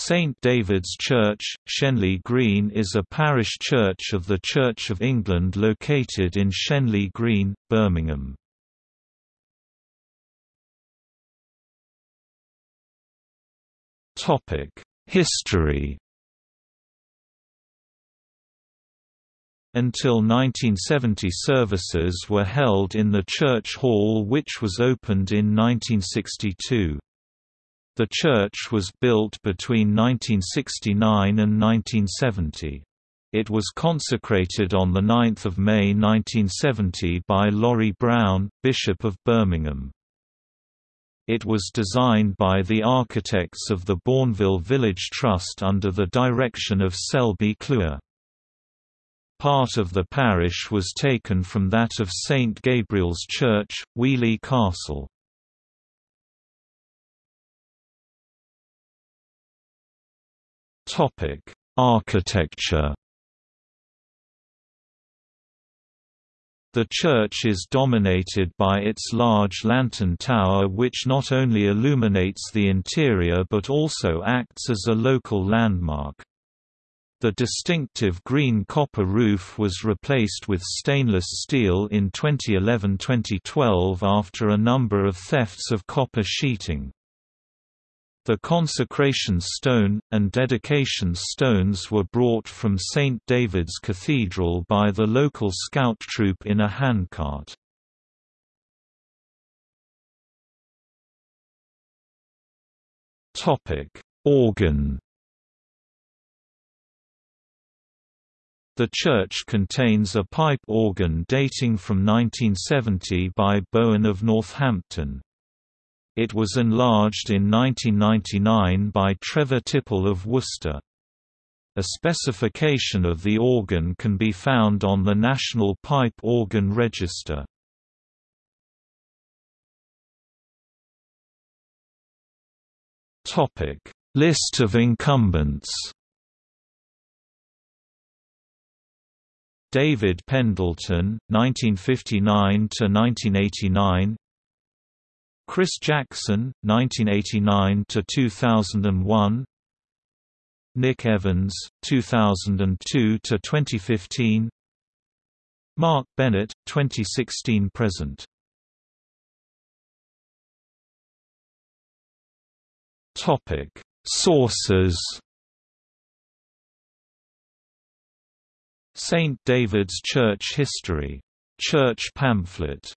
St David's Church, Shenley Green is a parish church of the Church of England located in Shenley Green, Birmingham. History Until 1970 services were held in the church hall which was opened in 1962. The church was built between 1969 and 1970. It was consecrated on 9 May 1970 by Laurie Brown, Bishop of Birmingham. It was designed by the architects of the Bournville Village Trust under the direction of Selby Cluer. Part of the parish was taken from that of St Gabriel's Church, Weoley Castle. Topic: Architecture. The church is dominated by its large lantern tower which not only illuminates the interior but also acts as a local landmark. The distinctive green copper roof was replaced with stainless steel in 2011–2012 after a number of thefts of copper sheeting. The consecration stone, and dedication stones were brought from St. David's Cathedral by the local scout troop in a handcart. Organ The church contains a pipe organ dating from 1970 by Bowen of Northampton. It was enlarged in 1999 by Trevor Tipple of Worcester. A specification of the organ can be found on the National Pipe Organ Register. List of incumbents David Pendleton, 1959 to 1989. Chris Jackson, 1989 to 2001. Nick Evans, 2002 to 2015. Mark Bennett, 2016 present. Topic: Sources. St David's Church History. Church pamphlet